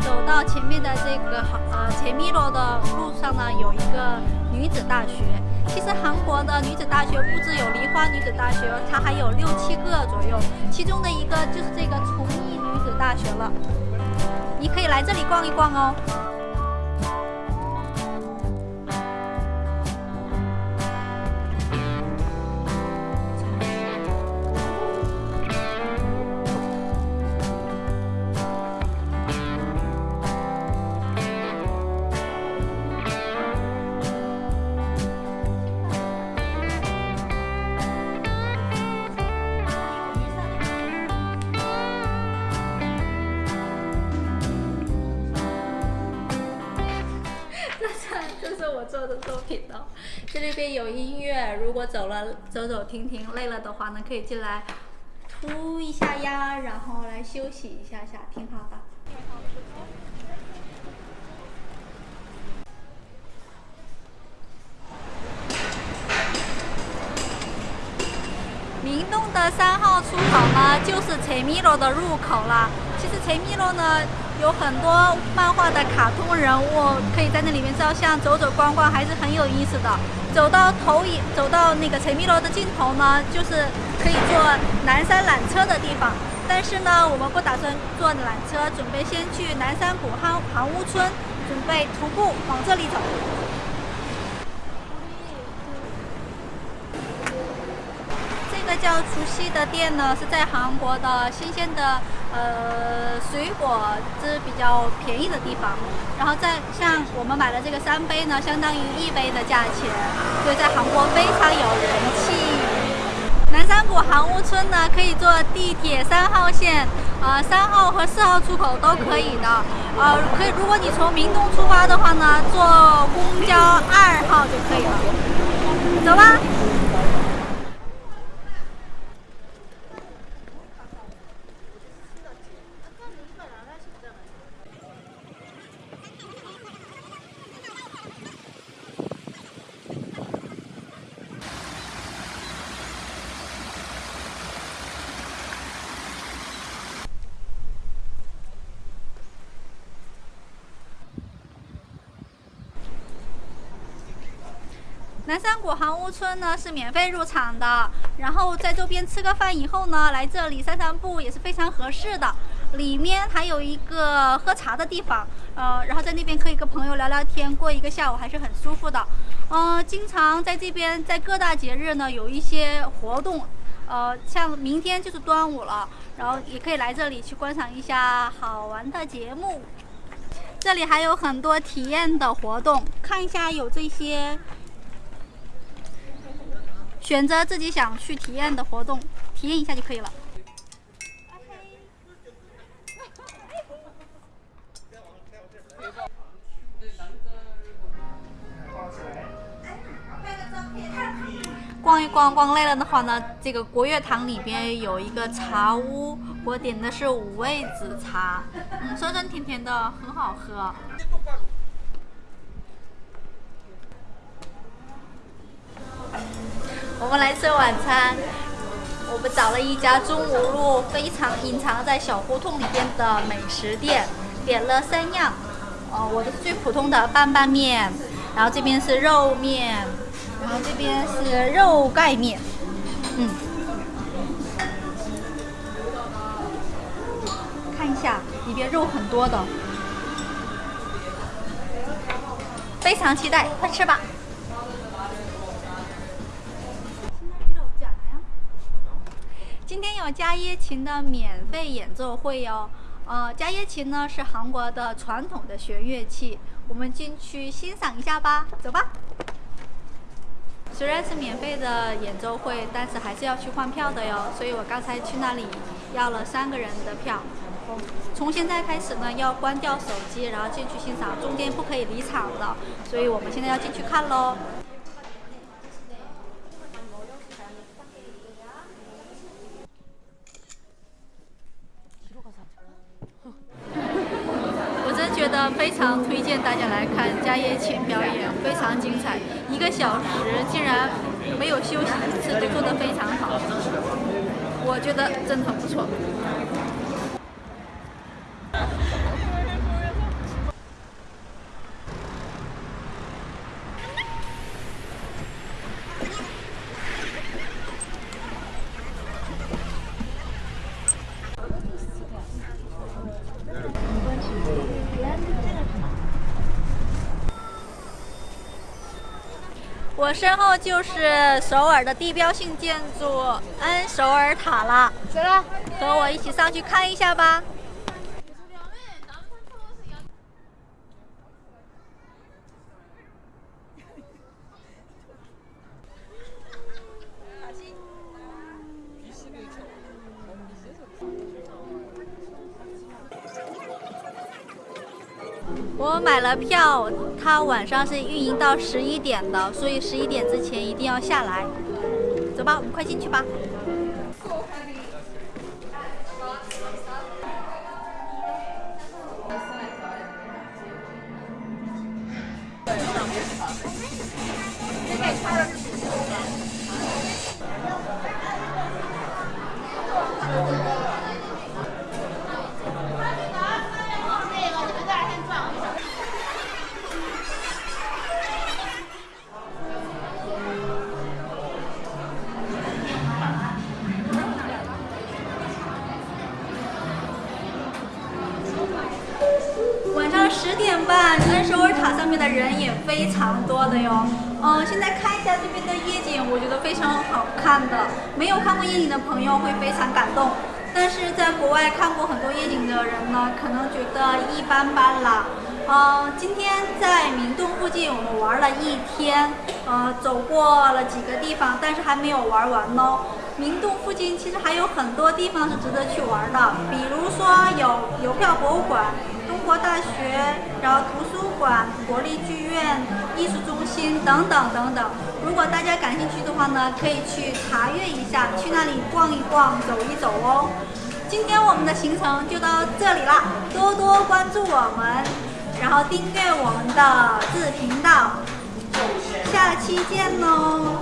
走到前面的这个呃前米罗的路上呢，有一个女子大学。其实韩国的女子大学不止有梨花女子大学，它还有六七个左右，其中的一个就是这个崇义女子大学了。你可以来这里逛一逛哦。我做的作品呢，这里边有音乐，如果走了走走停停累了的话呢，可以进来涂一下呀，然后来休息一下下，挺好的。明洞的三号出口呢，就是陈米罗的入口了。其实陈米罗呢。有很多漫画的卡通人物可以在那里面照相，走走逛逛还是很有意思的。走到投影，走到那个陈密楼的尽头呢，就是可以坐南山缆车的地方。但是呢，我们不打算坐缆车，准备先去南山谷航航屋村，准备徒步往这里走。这个叫除夕的店呢，是在韩国的新鲜的呃水果是比较便宜的地方。然后在像我们买的这个三杯呢，相当于一杯的价钱，所以在韩国非常有人气。南山谷韩屋村呢，可以坐地铁三号线，呃，三号和四号出口都可以的。呃，可以，如果你从明洞出发的话呢，坐公交二号就可以了。走吧。南山谷航屋村呢是免费入场的，然后在周边吃个饭以后呢，来这里散散步也是非常合适的。里面还有一个喝茶的地方，呃，然后在那边可以跟朋友聊聊天，过一个下午还是很舒服的。嗯，经常在这边在各大节日呢有一些活动，呃，像明天就是端午了，然后也可以来这里去观赏一下好玩的节目。这里还有很多体验的活动，看一下有这些。选择自己想去体验的活动，体验一下就可以了。逛一逛，逛累了的话呢，这个国乐堂里边有一个茶屋，我点的是五味子茶，嗯，酸酸甜甜的，很好喝。我们来吃晚餐，我们找了一家中吴路非常隐藏在小胡同里边的美食店，点了三样，哦，我的最普通的拌拌面，然后这边是肉面，然后这边是肉盖面，嗯，看一下里边肉很多的，非常期待，快吃吧。有加耶琴的免费演奏会哟，呃，加耶琴呢是韩国的传统的弦乐器，我们进去欣赏一下吧，走吧。虽然是免费的演奏会，但是还是要去换票的哟，所以我刚才去那里要了三个人的票。从现在开始呢，要关掉手机，然后进去欣赏，中间不可以离场的，所以我们现在要进去看喽。觉得非非常推荐大家来看加耶琴表演，非常精彩，一个小时竟然没有休息一次，都做得非常好，我觉得真的很不错。我身后就是首尔的地标性建筑恩首尔塔了，和我一起上去看一下吧。我买了票，它晚上是运营到十一点的，所以十一点之前一定要下来。走吧，我们快进去吧。十点半，恩首尔塔上面的人也非常多的哟。嗯，现在看一下这边的夜景，我觉得非常好看的。没有看过夜景的朋友会非常感动，但是在国外看过很多夜景的人呢，可能觉得一般般啦。嗯，今天在明洞附近我们玩了一天，呃，走过了几个地方，但是还没有玩完哦。明洞附近其实还有很多地方是值得去玩的，比如说有邮票博物馆。中国大学，然后图书馆、国立剧院、艺术中心等等等等。如果大家感兴趣的话呢，可以去查阅一下，去那里逛一逛、走一走哦。今天我们的行程就到这里啦，多多关注我们，然后订阅我们的自频道，下期见喽。